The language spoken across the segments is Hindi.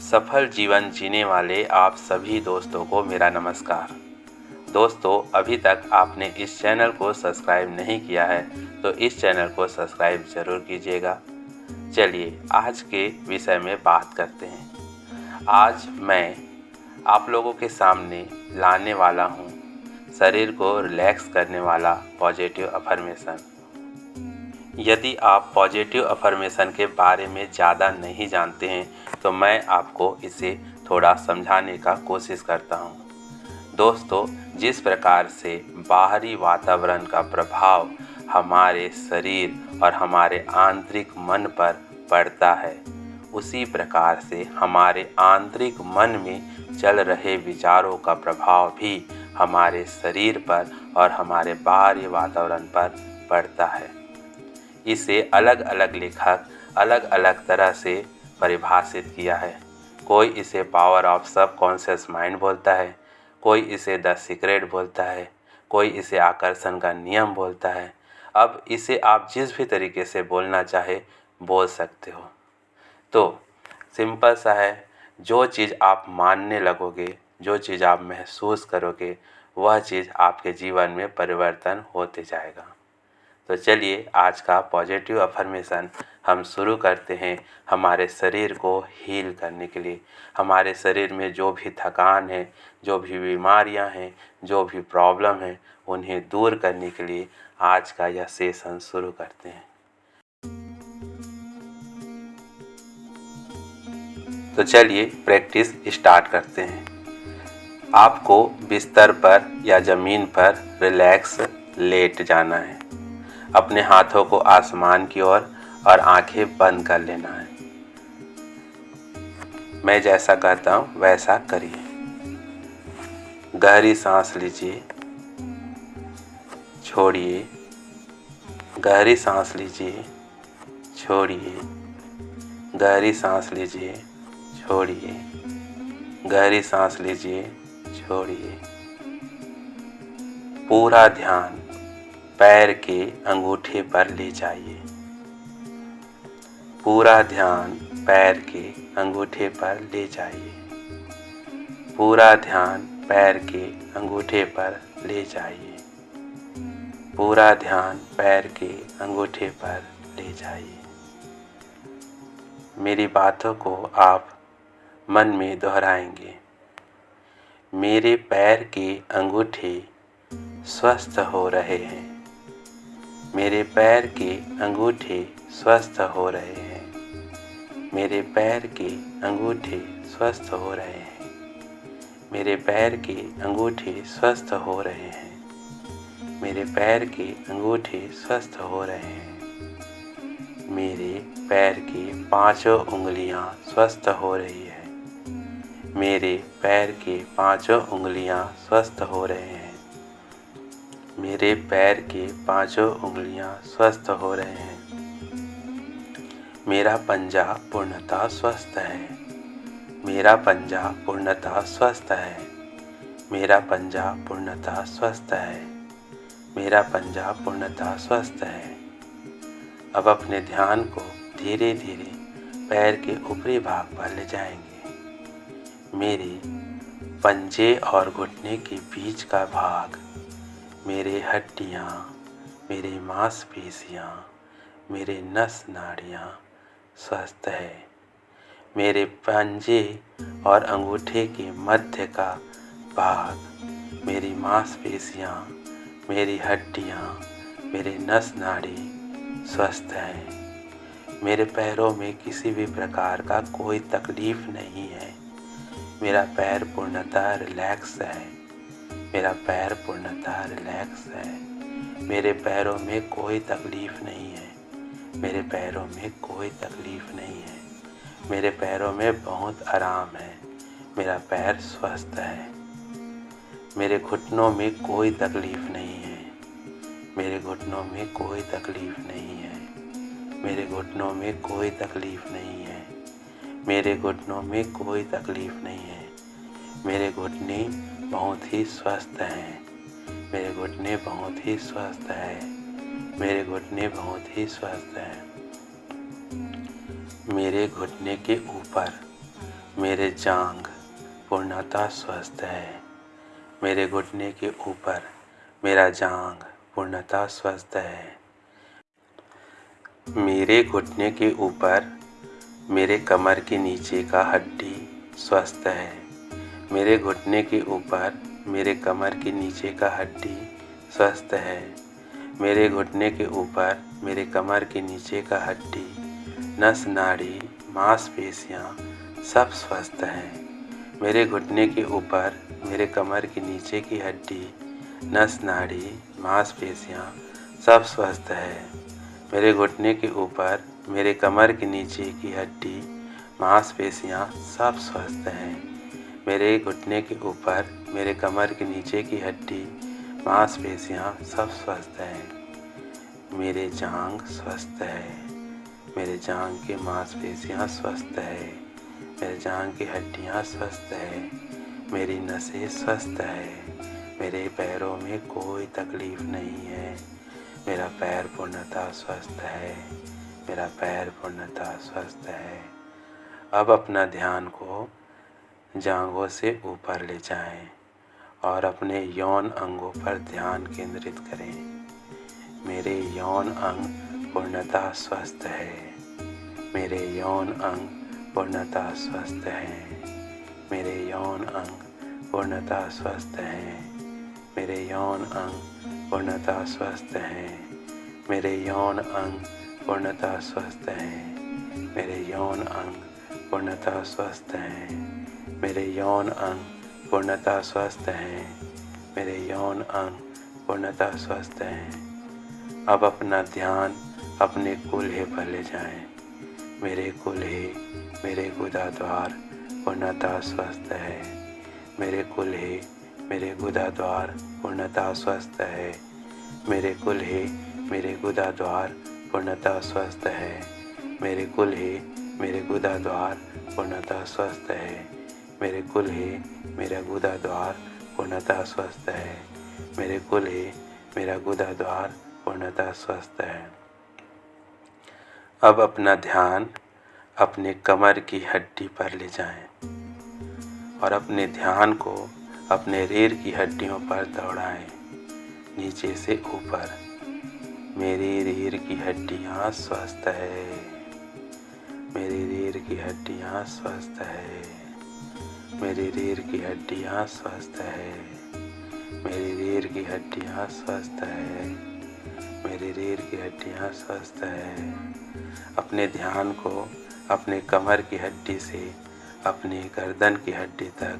सफल जीवन जीने वाले आप सभी दोस्तों को मेरा नमस्कार। दोस्तों, अभी तक आपने इस चैनल को सब्सक्राइब नहीं किया है तो इस चैनल को सब्सक्राइब ज़रूर कीजिएगा। चलिए, आज के विषय में बात करते हैं। आज मैं आप लोगों के सामने लाने वाला हूँ, शरीर को रिलैक्स करने वाला पॉजिटिव अफर्मेशन यदि आप पॉजिटिव अफर्मेशन के बारे में ज़्यादा नहीं जानते हैं तो मैं आपको इसे थोड़ा समझाने का कोशिश करता हूँ। दोस्तों, जिस प्रकार से बाहरी वातावरण का प्रभाव हमारे शरीर और हमारे आंतरिक मन पर पड़ता है, उसी प्रकार से हमारे आंतरिक मन में चल रहे विचारों का प्रभाव भी हमारे शरीर पर और हमारे बाहरी वातावरण पर पड़ता है। इसे अलग अलग लेखक अलग अलग तरह से परिभाषित किया है। कोई इसे power of subconscious mind बोलता है, कोई इसे द सीक्रेट बोलता है, कोई इसे आकर्षण का नियम बोलता है। अब इसे आप जिस भी तरीके से बोलना चाहे, बोल सकते हो। तो सिंपल सा है, जो चीज़ आप मानने लगोगे, जो चीज़ आप महसूस करोगे, वह चीज़ आपके जीवन में परिवर्तन होते जाएगा। तो चलिए आज का पॉजिटिव अफर्मेशन हम शुरू करते हैं हमारे शरीर को हील करने के लिए। हमारे शरीर में जो भी थकान है, जो भी बीमारियाँ हैं, जो भी प्रॉब्लम है, उन्हें दूर करने के लिए आज का यह सेशन शुरू करते हैं। तो चलिए प्रैक्टिस स्टार्ट करते हैं। आपको बिस्तर पर या ज़मीन पर रिलैक्स लेट जाना है। अपने हाथों को आसमान की ओर और, आँखें बंद कर लेना है। मैं जैसा कहता हूँ वैसा करिए। गहरी सांस लीजिए। छोड़िए। गहरी सांस लीजिए। छोड़िए। गहरी सांस लीजिए। छोड़िए। गहरी सांस लीजिए। छोड़िए। पूरा ध्यान पैर के अंगूठे पर ले जाइए। पूरा ध्यान पैर के अंगूठे पर ले जाइए। पूरा ध्यान पैर के अंगूठे पर ले जाइए। पूरा ध्यान पैर के अंगूठे पर ले जाइए। मेरी बातों को आप मन में दोहराएँगे। मेरे पैर के अंगूठे स्वस्थ हो रहे हैं। मेरे पैर के अंगूठे स्वस्थ हो रहे हैं। मेरे पैर के अंगूठे स्वस्थ हो रहे हैं। मेरे पैर के अंगूठे स्वस्थ हो रहे हैं। मेरे पैर के अंगूठे स्वस्थ हो रहे हैं। मेरे पैर की पाँचों उंगलियाँ स्वस्थ हो रही है। मेरे पैर के पाँचों उंगलियाँ स्वस्थ हो रहे हैं। मेरे पैर के पाँचों उंगलियाँ स्वस्थ हो रहे हैं। मेरा पंजा पूर्णतः स्वस्थ है। मेरा पंजा पूर्णतः स्वस्थ है। मेरा पंजा पूर्णतः स्वस्थ है। मेरा पंजा पूर्णतः स्वस्थ है। अब अपने ध्यान को धीरे धीरे पैर के ऊपरी भाग पर ले जाएँगे। मेरे पंजे और घुटने के बीच का भाग मेरे हड्डियाँ, मेरी मांसपेशियाँ, मेरे नस नाड़ियाँ स्वस्थ है। मेरे पंजे और अंगूठे के मध्य का भाग, मेरी मांसपेशियाँ, मेरी हड्डियाँ, मेरे नस नाड़ी स्वस्थ है। मेरे पैरों में किसी भी प्रकार का कोई तकलीफ़ नहीं है। मेरा पैर पूर्णतः रिलैक्स है। मेरा पैर पूर्णतः रिलैक्स है। मेरे पैरों में कोई तकलीफ़ नहीं है। मेरे पैरों में कोई तकलीफ़ नहीं है। मेरे पैरों में बहुत आराम है। मेरा पैर स्वस्थ है। मेरे घुटनों में कोई तकलीफ़ नहीं है। मेरे घुटनों में कोई तकलीफ़ नहीं है। मेरे घुटनों में कोई तकलीफ़ नहीं है। मेरे घुटनों में कोई तकलीफ़ नहीं है। मेरे घुटने बहुत ही स्वस्थ हैं। मेरे घुटने बहुत ही स्वस्थ है। मेरे घुटने बहुत ही स्वस्थ हैं। मेरे घुटने के ऊपर मेरे जांग पूर्णतः स्वस्थ है। मेरे घुटने के ऊपर मेरा जांग पूर्णतः स्वस्थ है। मेरे घुटने के ऊपर मेरे कमर के नीचे का हड्डी स्वस्थ है। मेरे घुटने के ऊपर, मेरे कमर के नीचे का हड्डी स्वस्थ है। मेरे घुटने के ऊपर, मेरे कमर के नीचे का हड्डी, नस, नाड़ी मांसपेशियाँ सब स्वस्थ हैं। मेरे घुटने के ऊपर, मेरे कमर के नीचे की हड्डी, नस, नाड़ी मांसपेशियाँ सब स्वस्थ है। मेरे घुटने के ऊपर, मेरे कमर के नीचे की हड्डी मांसपेशियाँ सब स्वस्थ हैं। मेरे घुटने के ऊपर, मेरे कमर के नीचे की हड्डी, मांसपेशियाँ सब स्वस्थ हैं। मेरे जांग स्वस्थ है। मेरे जांग के मांसपेशियाँ स्वस्थ है। मेरे जांग की हड्डियाँ स्वस्थ है। मेरी नसें स्वस्थ है। मेरे पैरों में कोई तकलीफ़ नहीं है। मेरा पैर पूर्णतः स्वस्थ है। मेरा पैर पूर्णतः स्वस्थ है। अब अपना ध्यान को जांघों से ऊपर ले जाएँ और अपने यौन अंगों पर ध्यान केंद्रित करें। मेरे यौन अंग पूर्णतः स्वस्थ है। मेरे यौन अंग पूर्णता स्वस्थ हैं। मेरे यौन अंग पूर्णता स्वस्थ हैं। मेरे यौन अंग पूर्णता स्वस्थ हैं। मेरे यौन अंग पूर्णता स्वस्थ हैं। मेरे यौन अंग पूर्णता स्वस्थ हैं। मेरे यौन अंग पूर्णता स्वस्थ हैं। मेरे यौन अंग पूर्णता स्वस्थ हैं। अब अपना ध्यान अपने कुल्हे पर ले जाएँ। मेरे कुल्हे, मेरे गुदा द्वार पूर्णतः स्वस्थ है। मेरे कुल्हे, मेरे गुदा द्वार पूर्णतः स्वस्थ है। मेरे कुल्हे, मेरे गुदा द्वार पूर्णतः स्वस्थ है। मेरे कुल्हे, मेरे गुदा द्वार पूर्णतः स्वस्थ है। मेरे कुल्हे मेरा गुदा द्वार पूर्णतः स्वस्थ है। मेरे कुल्हे मेरा गुदा द्वार पूर्णतः स्वस्थ है। अब अपना ध्यान अपने कमर की हड्डी पर ले जाएँ और अपने ध्यान को अपने रीढ़ की हड्डियों पर दौड़ाएँ। नीचे से ऊपर, मेरी रीढ़ की हड्डियाँ स्वस्थ है। मेरी रीढ़ की हड्डियाँ स्वस्थ है। मेरी रीढ़ की हड्डियाँ स्वस्थ है। मेरी रीढ़ की हड्डियाँ स्वस्थ है। मेरी रीढ़ की हड्डियाँ स्वस्थ है। अपने ध्यान को अपने कमर की हड्डी से, अपनी गर्दन की हड्डी तक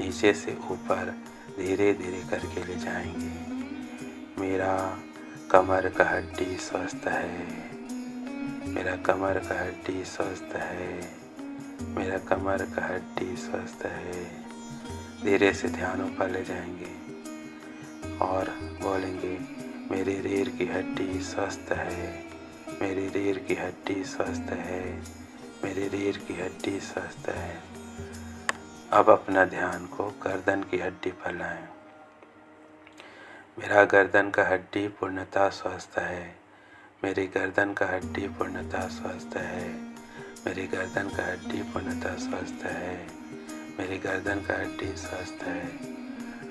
नीचे से ऊपर धीरे धीरे करके ले जाएँगे। मेरा कमर का हड्डी स्वस्थ है। मेरा कमर का हड्डी स्वस्थ है। मेरा कमर का हड्डी स्वस्थ है। धीरे से ध्यान ऊपर ले जाएँगे और बोलेंगे, मेरी रीढ़ की हड्डी स्वस्थ है। मेरी रीढ़ की हड्डी स्वस्थ है। मेरी रीढ़ की हड्डी स्वस्थ है। अब अपना ध्यान को गर्दन की हड्डी पर लाएँ। मेरा गर्दन का हड्डी पूर्णतः स्वस्थ है। मेरी गर्दन का हड्डी पूर्णतः स्वस्थ है। मेरी गर्दन का हड्डी पूर्णतः स्वस्थ है। मेरी गर्दन का हड्डी स्वस्थ है।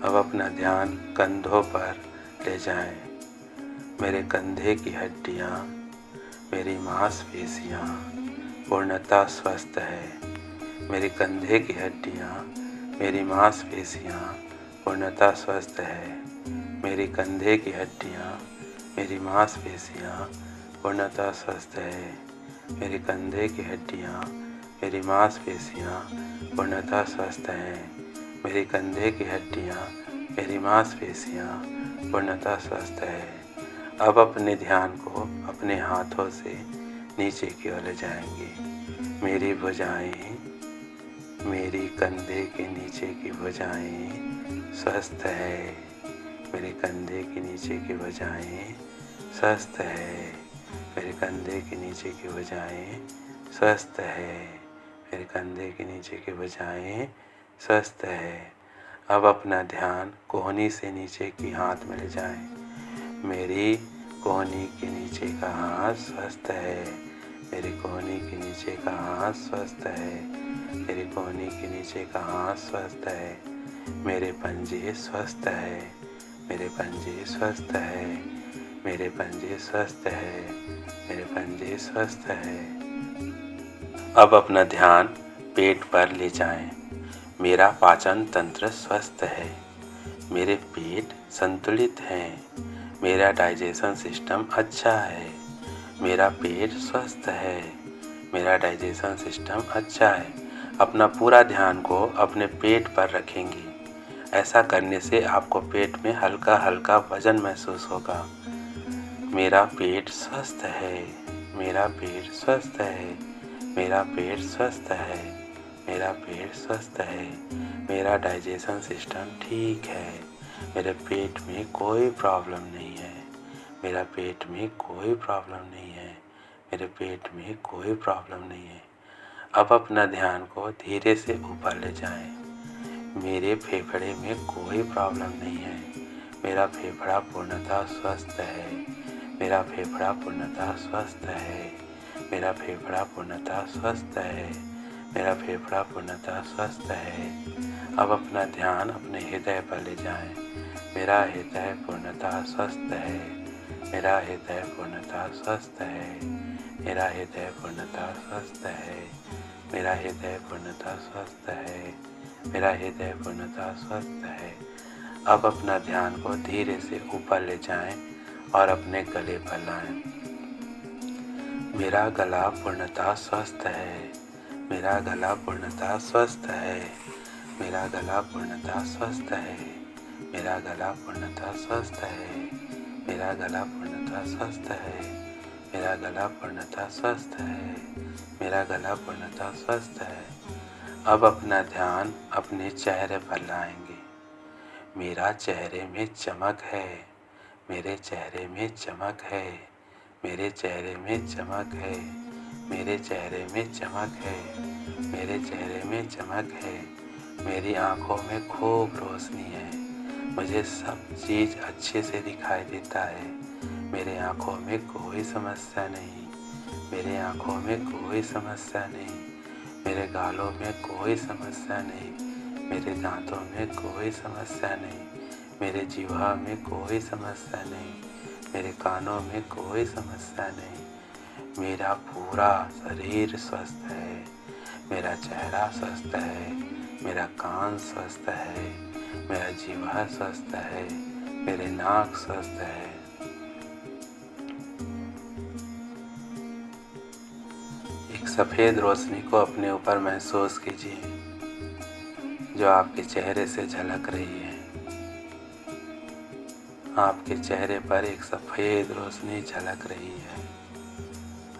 अब अपना ध्यान कंधों पर ले जाएँ। मेरे कंधे की हड्डियाँ, मेरी मांसपेशियाँ पूर्णतः स्वस्थ है। मेरे कंधे की हड्डियाँ, मेरी मांसपेशियाँ पूर्णतः स्वस्थ है। मेरी कंधे की हड्डियाँ, मेरी मांसपेशियाँ पूर्णतः स्वस्थ है। मेरे कंधे की हड्डियाँ, मेरी मांसपेशियाँ पूर्णतः स्वस्थ हैं। मेरे कंधे की हड्डियाँ, मेरी मांसपेशियाँ पूर्णतः स्वस्थ है। अब अपने ध्यान को अपने हाथों से नीचे की ओर ले जाएँगे। मेरी भुजाएँ, मेरी कंधे के नीचे की भुजाएँ स्वस्थ है। मेरे कंधे के नीचे की भुजाएँ स्वस्थ है। मेरे कंधे के नीचे की भुजाएँ स्वस्थ है। मेरे कंधे के नीचे की भुजाएँ स्वस्थ है। अब अपना ध्यान कोहनी से नीचे की हाथ में ले जाएँ। मेरी कोहनी के नीचे का हाथ स्वस्थ है। मेरी कोहनी के नीचे का हाथ स्वस्थ है। मेरी कोहनी के नीचे का हाथ स्वस्थ है। मेरे पंजे स्वस्थ है। मेरे पंजे स्वस्थ है। मेरे पंजे स्वस्थ है, मेरे पंजे स्वस्थ है। अब अपना ध्यान पेट पर ले जाएँ। मेरा पाचन तंत्र स्वस्थ है। मेरे पेट संतुलित है। मेरा डाइजेशन सिस्टम अच्छा है। मेरा पेट स्वस्थ है। मेरा डाइजेशन सिस्टम अच्छा है। अपना पूरा ध्यान को अपने पेट पर रखेंगे। ऐसा करने से आपको पेट में हल्का हल्का वज़न महसूस होगा। मेरा पेट स्वस्थ है, मेरा पेट स्वस्थ है, मेरा पेट स्वस्थ है, मेरा पेट स्वस्थ है, मेरा डाइजेशन सिस्टम ठीक है, मेरे पेट में कोई प्रॉब्लम नहीं है, मेरा पेट में कोई प्रॉब्लम नहीं है, मेरे पेट में कोई प्रॉब्लम नहीं है अब अपना ध्यान को धीरे से ऊपर ले जाएँ। मेरे फेफड़े में कोई प्रॉब्लम नहीं है, मेरा फेफड़ा पूर्णतः स्वस्थ है मेरा फेफड़ा पूर्णतः स्वस्थ है। मेरा फेफड़ा पूर्णतः स्वस्थ है। मेरा फेफड़ा पूर्णतः स्वस्थ है। अब अपना ध्यान अपने हृदय पर ले जाएँ। मेरा हृदय पूर्णतः स्वस्थ है। मेरा हृदय पूर्णतः स्वस्थ है। मेरा हृदय पूर्णतः स्वस्थ है। मेरा हृदय पूर्णतः स्वस्थ है। मेरा हृदय पूर्णतः स्वस्थ है। अब अपना ध्यान को धीरे से ऊपर ले जाएँ। और अपने गले पर लाएँ। मेरा गला पूर्णतः स्वस्थ है। मेरा गला पूर्णतः स्वस्थ है। मेरा गला पूर्णतः स्वस्थ है। मेरा गला पूर्णतः स्वस्थ है। मेरा गला पूर्णतः स्वस्थ है। मेरा गला पूर्णतः स्वस्थ है। मेरा गला पूर्णतः स्वस्थ है। अब अपना ध्यान अपने चेहरे पर लाएँगे। मेरा चेहरे में चमक है। मेरे चेहरे में चमक है, मेरे चेहरे में चमक है, मेरे चेहरे में चमक है, मेरे चेहरे में चमक है, मेरी आँखों में खूब रोशनी है, मुझे सब चीज़ अच्छे से दिखाई देता है, मेरे आँखों में कोई समस्या नहीं, मेरे आँखों में कोई समस्या नहीं, मेरे गालों में कोई समस्या नहीं, मेरे दांतों में कोई समस्या नहीं। मेरे जीवा में कोई समस्या नहीं, मेरे कानों में कोई समस्या नहीं। मेरा पूरा शरीर स्वस्थ है, मेरा चेहरा स्वस्थ है, मेरा कान स्वस्थ है, मेरा जीवा स्वस्थ है, मेरे नाक स्वस्थ है। एक सफ़ेद रोशनी को अपने ऊपर महसूस कीजिए, जो आपके चेहरे से झलक रही है। आपके चेहरे पर एक सफ़ेद रोशनी झलक रही है।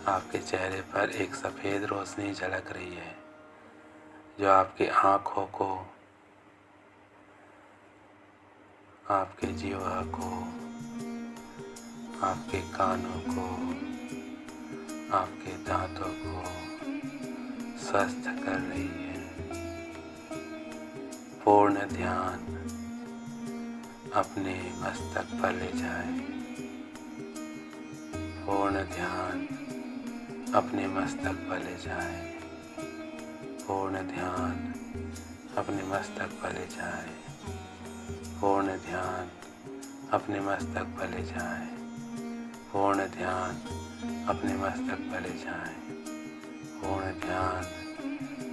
आपके चेहरे पर एक सफ़ेद रोशनी झलक रही है, जो आपकी आँखों को, आपके जीवा को, आपके कानों को, आपके दांतों को स्वस्थ कर रही है। पूर्ण ध्यान अपने मस्तक पर ले जाए पूर्ण ध्यान अपने मस्तक पर ले जाए पूर्ण ध्यान अपने मस्तक पर ले जाए पूर्ण ध्यान अपने मस्तक पर ले जाएँ। पूर्ण ध्यान अपने मस्तक पर ले जाएँ। पूर्ण ध्यान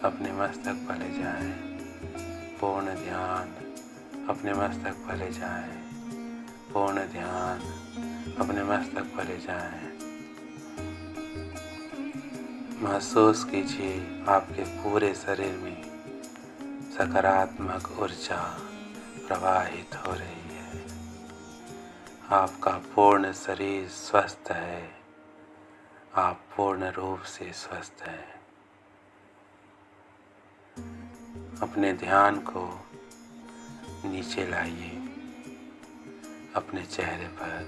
अपने मस्तक पर ले जाए पूर्ण ध्यान अपने मस्तक पर ले जाएँ। पूर्ण ध्यान अपने मस्तक पर ले जाएँ। महसूस कीजिए आपके पूरे शरीर में सकारात्मक ऊर्जा प्रवाहित हो रही है। आपका पूर्ण शरीर स्वस्थ है। आप पूर्ण रूप से स्वस्थ हैं। अपने ध्यान को नीचे लाइए अपने चेहरे पर,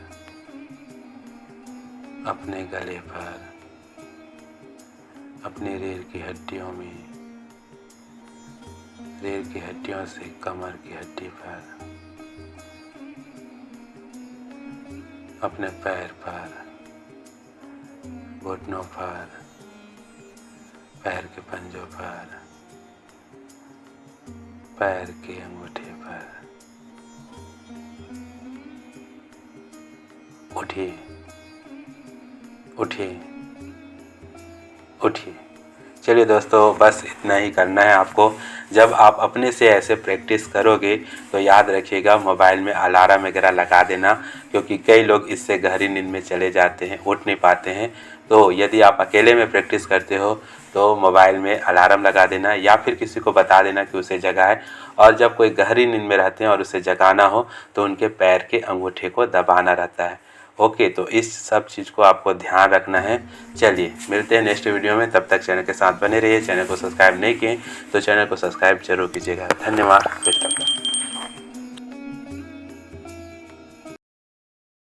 अपने गले पर, अपने रीढ़ की हड्डियों में रीढ़ की हड्डियों से कमर की हड्डी पर, अपने पैर पर, घुटनों पर, पैर के पंजों पर पैर के अंगूठे पर। उठिए उठिए उठिए। चलिए दोस्तों, बस इतना ही करना है आपको। जब आप अपने से ऐसे प्रैक्टिस करोगे तो याद रखिएगा, मोबाइल में अलार्म वगैरह लगा देना, क्योंकि कई लोग इससे गहरी नींद में चले जाते हैं, उठ नहीं पाते हैं। तो यदि आप अकेले में प्रैक्टिस करते हो तो मोबाइल में अलार्म लगा देना या फिर किसी को बता देना कि उसे जगाए और जब कोई गहरी नींद में रहते हैं और उसे जगाना हो तो उनके पैर के अंगूठे को दबाना रहता है। ओके तो इस सब चीज़ को आपको ध्यान रखना है। चलिए, मिलते हैं नेक्स्ट वीडियो में। तब तक चैनल के साथ बने रहिए। चैनल को सब्सक्राइब नहीं किए तो चैनल को सब्सक्राइब ज़रूर कीजिएगा। धन्यवाद।